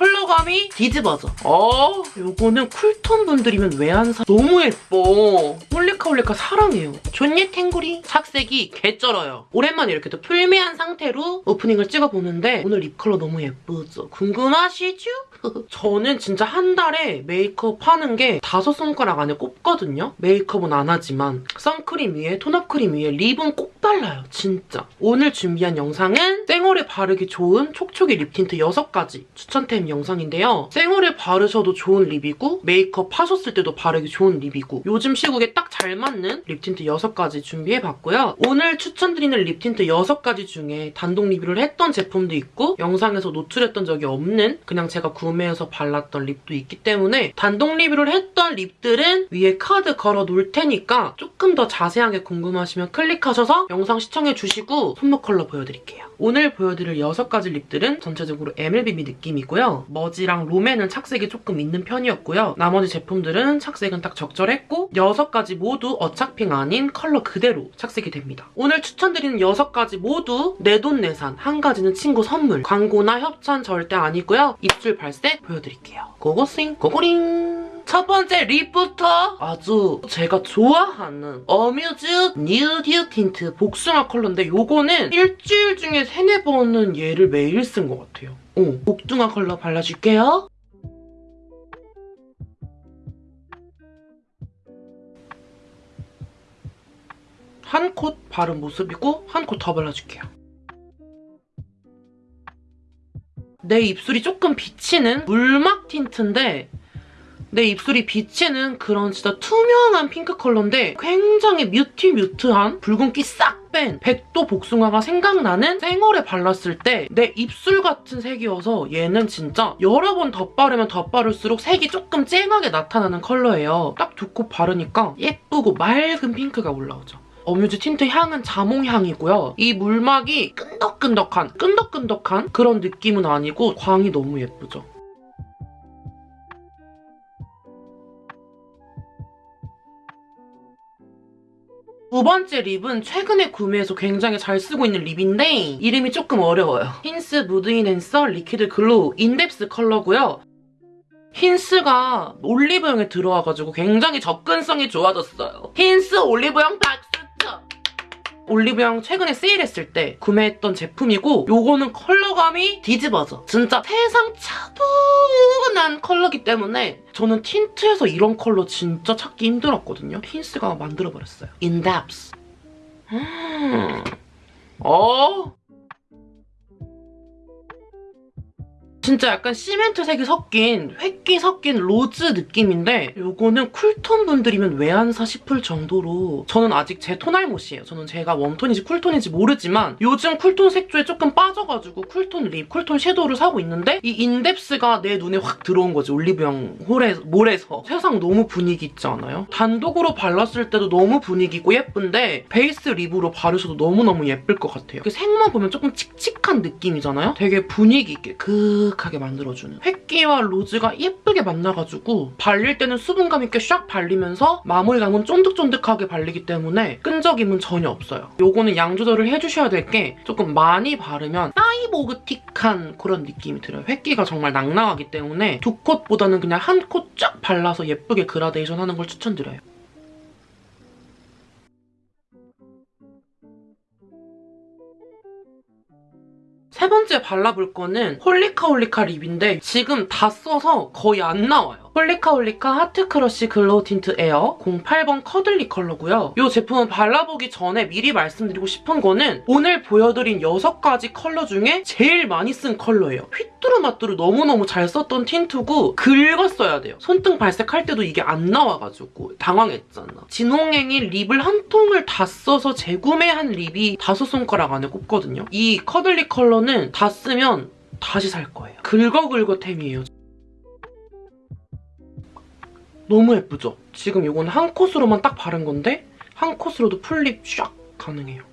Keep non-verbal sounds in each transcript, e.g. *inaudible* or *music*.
컬러감이 뒤집어져. 어, 요거는 쿨톤 분들이면 왜 안 사? 너무 예뻐. 홀리카 홀리카 사랑해요. 존예 탱구리 착색이 개쩔어요. 오랜만에 이렇게 또 풀메한 상태로 오프닝을 찍어보는데 오늘 립 컬러 너무 예쁘죠? 궁금하시죠? *laughs* 저는 진짜 한 달에 메이크업 하는 게 다섯 손가락 안에 꼽거든요? 메이크업은 안 하지만 선크림 위에 톤업 크림 위에 립은 꼭 발라요, 진짜. 오늘 준비한 영상은 생얼에 바르기 좋은 촉촉이 립 틴트 6가지 추천템 영상인데요. 생얼에 바르셔도 좋은 립이고 메이크업 하셨을 때도 바르기 좋은 립이고 요즘 시국에 딱 잘 맞는 립 틴트 6가지 준비해봤고요. 오늘 추천드리는 립 틴트 6가지 중에 단독 리뷰를 했던 제품도 있고 영상에서 노출했던 적이 없는 그냥 제가 구매해서 발랐던 립도 있기 때문에 단독 리뷰를 했던 립들은 위에 카드 걸어 놓을 테니까 조금 더 자세하게 궁금하시면 클릭하셔서 영상 시청해주시고 손목 컬러 보여드릴게요. 오늘 보여드릴 6가지 립들은 전체적으로 MLBB 느낌이고요. 머지랑 롬앤은 착색이 조금 있는 편이었고요. 나머지 제품들은 착색은 딱 적절했고 6가지 모두 어착핑 아닌 컬러 그대로 착색이 됩니다. 오늘 추천드리는 6가지 모두 내돈내산, 한 가지는 친구 선물, 광고나 협찬 절대 아니고요. 입술 발색 보여드릴게요. 고고싱, 고고링! 첫 번째 립부터 아주 제가 좋아하는 어뮤즈 뉴듀 틴트 복숭아 컬러인데 요거는 일주일 중에 세네 번은 얘를 매일 쓴 것 같아요. 어, 복숭아 컬러 발라줄게요. 한 콧 바른 모습이고 한 콧 더 발라줄게요. 내 입술이 조금 비치는 물막 틴트인데 내 입술이 비치는 그런 진짜 투명한 핑크 컬러인데 굉장히 mute mute한 붉은기 싹 뺀 백도 복숭아가 생각나는 생얼에 발랐을 때 내 입술 같은 색이어서 얘는 진짜 여러 번 덧바르면 덧바를수록 색이 조금 쨍하게 나타나는 컬러예요. 딱 두 코 바르니까 예쁘고 맑은 핑크가 올라오죠. 어뮤즈 틴트 향은 자몽향이고요. 이 물막이 끈덕끈덕한, 끈덕끈덕한 그런 느낌은 아니고 광이 너무 예쁘죠. 두 번째 립은 최근에 구매해서 굉장히 잘 쓰고 있는 립인데 이름이 조금 어려워요. 힌스 무드 인핸서 리퀴드 글로우 인덱스 컬러고요. 힌스가 올리브영에 들어와가지고 굉장히 접근성이 좋아졌어요. 힌스 올리브영 박수쳐! 올리브영 최근에 세일했을 때 구매했던 제품이고 요거는 컬러감이 뒤집어져. 진짜 세상 차분한 컬러기 때문에 저는 틴트에서 이런 컬러 진짜 찾기 힘들었거든요. 힌스가 만들어버렸어요. 인덱스. 음. *gasps* 어? 진짜 약간 시멘트색이 섞인 회기 섞인 로즈 느낌인데 이거는 쿨톤 분들이면 왜 안사 싶을 정도로 저는 아직 제 톤알 못이에요. 저는 제가 웜톤인지 쿨톤인지 모르지만 요즘 쿨톤 색조에 조금 빠져가지고 쿨톤 립, 쿨톤 섀도우를 사고 있는데 이 인덱스가 내 눈에 확 들어온 거지 올리브영 홀에서, 몰에서 세상 너무 분위기 있지 않아요? 단독으로 발랐을 때도 너무 분위기 있고 예쁜데 베이스 립으로 바르셔도 너무너무 예쁠 것 같아요. 색만 보면 조금 칙칙한 느낌이잖아요? 되게 분위기 있게 그 아늑하게 만들어주는 회기와 로즈가 예쁘게 만나가지고 발릴 때는 수분감 있게 샥 발리면서 마무리감은 쫀득쫀득하게 발리기 때문에 끈적임은 전혀 없어요. 요거는 양 조절을 해주셔야 될 게 조금 많이 바르면 사이보그틱한 그런 느낌이 들어요. 회기가 정말 낭낭하기 때문에 두 coat보다는 그냥 한 콧 쫙 발라서 예쁘게 그라데이션 하는 걸 추천드려요. 세 번째 발라볼 거는 홀리카홀리카 립인데 지금 다 써서 거의 안 나와요. 홀리카홀리카 하트크러쉬 글로우 틴트 에어 08번 커들리 컬러고요. 이 제품은 발라보기 전에 미리 말씀드리고 싶은 거는 오늘 보여드린 6가지 컬러 중에 제일 많이 쓴 컬러예요. 휘뚜루마뚜루 너무너무 잘 썼던 틴트고 긁었어야 돼요. 손등 발색할 때도 이게 안 나와가지고 당황했잖아. 진홍행이 립을 한 통을 다 써서 재구매한 립이 다섯 손가락 안에 꼽거든요. 이 커들리 컬러는 다 쓰면 다시 살 거예요. 긁어긁어템이에요. 너무 예쁘죠? 지금 이건 한 콧으로만 딱 바른 건데 한 콧으로도 풀립 샥 가능해요.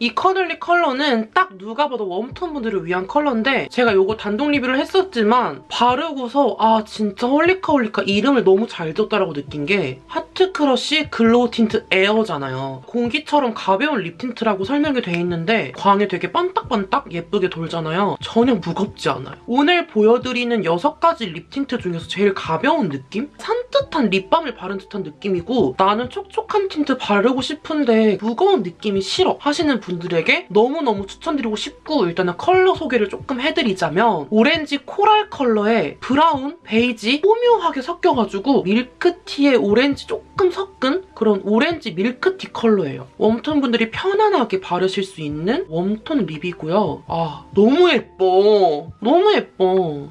이 커들리 컬러는 딱 누가 봐도 웜톤 분들을 위한 컬러인데 제가 이거 단독 리뷰를 했었지만 바르고서 아 진짜 홀리카 홀리카 이름을 너무 잘 지었다라고 느낀 게 하트 크러쉬 글로우 틴트 에어잖아요. 공기처럼 가벼운 립 틴트라고 설명이 돼 있는데 광에 되게 반딱반딱 예쁘게 돌잖아요. 전혀 무겁지 않아요. 오늘 보여드리는 6가지 립 틴트 중에서 제일 가벼운 느낌? 산뜻한 립밤을 바른 듯한 느낌이고 나는 촉촉한 틴트 바르고 싶은데 무거운 느낌이 싫어 하시는 분들에게 너무너무 추천드리고 싶고 일단은 컬러 소개를 조금 해드리자면 오렌지 코랄 컬러에 브라운, 베이지 오묘하게 섞여가지고 밀크티에 오렌지 조금 섞은 그런 오렌지 밀크티 컬러예요. 웜톤 분들이 편안하게 바르실 수 있는 웜톤 립이고요. 아 너무 예뻐. 너무 예뻐.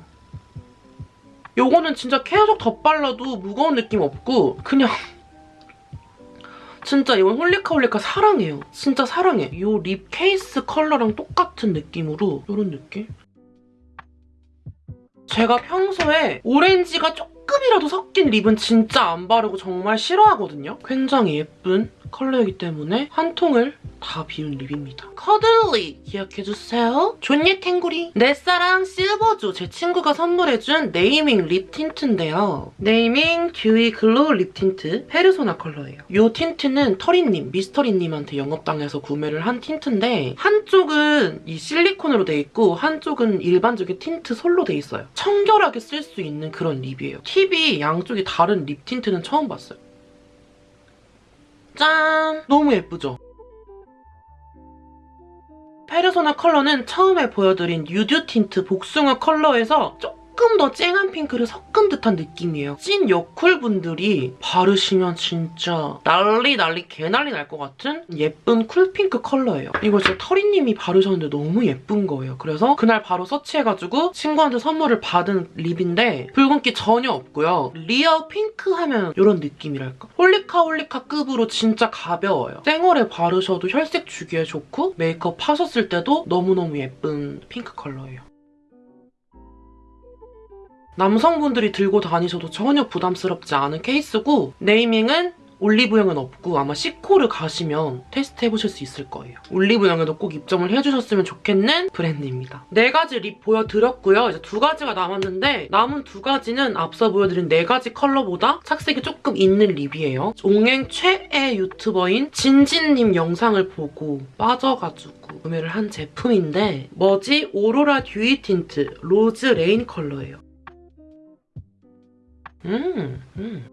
요거는 진짜 계속 덧발라도 무거운 느낌 없고 그냥 진짜 이건 홀리카 홀리카 사랑해요. 진짜 사랑해. 이 립 케이스 컬러랑 똑같은 느낌으로 이런 느낌? 제가 평소에 오렌지가 조금 이라도 섞인 립은 진짜 안 바르고 정말 싫어하거든요. 굉장히 예쁜 컬러이기 때문에 한 통을 다 비운 립입니다. 커들리 기억해주세요. 존예 탱구리 내 사랑 실버조 제 친구가 선물해준 네이밍 립 틴트인데요. 네이밍 듀이 글로우 립 틴트 페르소나 컬러예요. 이 틴트는 터리님, 미스터리님한테 영업당해서 구매를 한 틴트인데 한쪽은 이 실리콘으로 돼 있고 한쪽은 일반적인 틴트 솔로 돼 있어요. 청결하게 쓸 수 있는 그런 립이에요. 팁이 양쪽이 다른 립 틴트는 처음 봤어요. 짠! 너무 예쁘죠? 페르소나 컬러는 처음에 보여드린 뉴드 틴트 복숭아 컬러에서 조금 더 쨍한 핑크를 섞은 듯한 느낌이에요. 찐 여쿨 분들이 바르시면 진짜 난리 난리 개난리 날 것 같은 예쁜 쿨핑크 컬러예요. 이거 진짜 터리님이 바르셨는데 너무 예쁜 거예요. 그래서 그날 바로 search해가지고 친구한테 선물을 받은 립인데 붉은기 전혀 없고요. real pink 하면 이런 느낌이랄까? 홀리카 홀리카 급으로 진짜 가벼워요. 생얼에 바르셔도 혈색 주기에 좋고 메이크업 하셨을 때도 너무너무 예쁜 핑크 컬러예요. 남성분들이 들고 다니셔도 전혀 부담스럽지 않은 케이스고 네이밍은 올리브영은 없고 아마 시코를 가시면 테스트 해보실 수 있을 거예요. 올리브영에도 꼭 입점을 해주셨으면 좋겠는 브랜드입니다. 네 가지 립 보여드렸고요. 이제 두 가지가 남았는데 남은 두 가지는 앞서 보여드린 네 가지 컬러보다 착색이 조금 있는 립이에요. 옹행 최애 유튜버인 진진님 영상을 보고 빠져가지고 구매를 한 제품인데 머지 오로라 듀이 틴트 로즈 레인 컬러예요. 음, 음.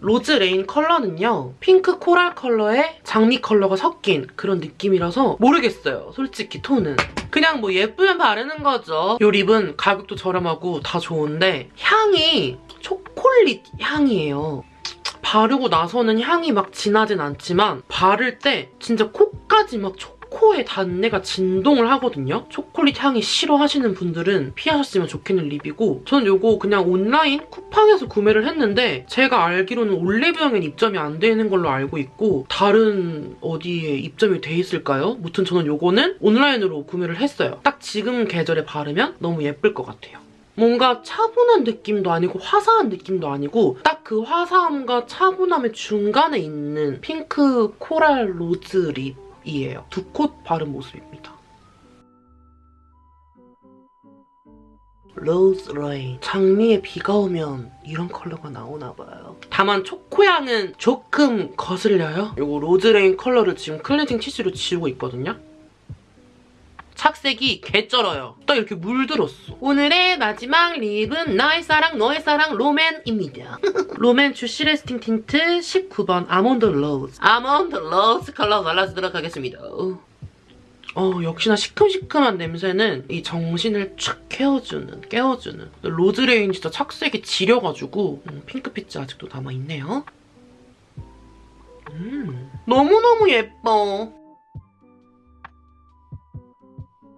로즈 레인 컬러는요. 핑크 코랄 컬러에 장미 컬러가 섞인 그런 느낌이라서 모르겠어요. 솔직히 톤은. 그냥 뭐 예쁘면 바르는 거죠. 이 립은 가격도 저렴하고 다 좋은데 향이 초콜릿 향이에요. 바르고 나서는 향이 막 진하진 않지만 바를 때 진짜 코까지 막 초코의 단내가 진동을 하거든요. 초콜릿 향이 싫어하시는 분들은 피하셨으면 좋겠는 립이고 저는 이거 그냥 온라인 쿠팡에서 구매를 했는데 제가 알기로는 올리브영엔 입점이 안 되는 걸로 알고 있고 다른 어디에 입점이 돼 있을까요? 무튼 저는 이거는 온라인으로 구매를 했어요. 딱 지금 계절에 바르면 너무 예쁠 것 같아요. 뭔가 차분한 느낌도 아니고 화사한 느낌도 아니고 딱 그 화사함과 차분함의 중간에 있는 핑크 코랄 로즈 립 이에요. 두 콧 바른 모습입니다. 로즈 레인. 장미에 비가 오면 이런 컬러가 나오나 봐요. 다만 초코향은 조금 거슬려요. 이거 로즈 레인 컬러를 지금 클렌징 티슈로 지우고 있거든요. 착색이 개쩔어요. 딱 이렇게 물들었어. 오늘의 마지막 립은 나의 사랑 너의 사랑 롬앤입니다. *laughs* 롬앤 주시 레스팅 틴트 19번 아몬드 로즈. 아몬드 로즈 컬러 발라주도록 하겠습니다. 어, 역시나 시큼시큼한 냄새는 이 정신을 촥 깨워주는, 깨워주는. 로즈레인 진짜 착색이 지려가지고 음, 핑크빛이 아직도 남아있네요. 음, 너무너무 예뻐.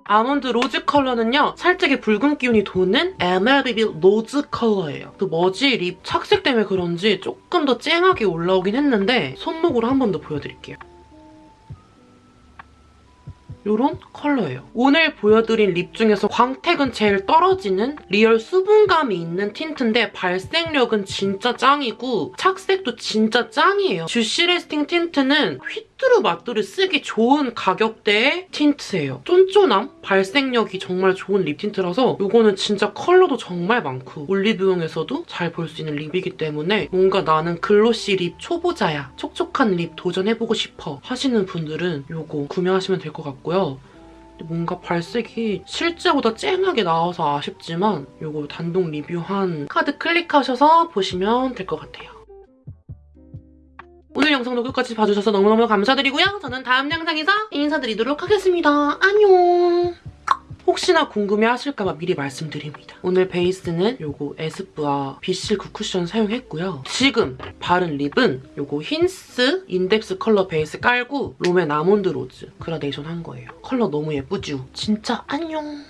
아몬드 로즈 컬러는요. 살짝의 붉은 기운이 도는 MLBB 로즈 컬러예요. 그 머지 립 착색 때문에 그런지 조금 더 쨍하게 올라오긴 했는데 손목으로 한 번 더 보여드릴게요. 이런 컬러예요. 오늘 보여드린 립 중에서 광택은 제일 떨어지는 real 수분감이 있는 틴트인데 발색력은 진짜 짱이고 착색도 진짜 짱이에요. 주시 레스팅 틴트는 휘뚜루마뚜루 쓰기 좋은 가격대의 틴트예요. 쫀쫀함, 발색력이 정말 좋은 립 틴트라서 이거는 진짜 컬러도 정말 많고 올리브영에서도 잘 볼 수 있는 립이기 때문에 뭔가 나는 glossy 립 초보자야, 촉촉한 립 도전해보고 싶어 하시는 분들은 이거 구매하시면 될 것 같고요. 뭔가 발색이 실제보다 쨍하게 나와서 아쉽지만 이거 단독 리뷰한 카드 클릭하셔서 보시면 될 것 같아요. 오늘 영상도 끝까지 봐주셔서 너무너무 감사드리고요. 저는 다음 영상에서 인사드리도록 하겠습니다. 안녕! 혹시나 궁금해하실까봐 미리 말씀드립니다. 오늘 베이스는 요거 에스쁘아 비실크 쿠션 사용했고요. 지금 바른 립은 요거 힌스 인덱스 컬러 베이스 깔고 롬앤 아몬드 로즈 그라데이션 한 거예요. 컬러 너무 예쁘죠? 진짜 안녕!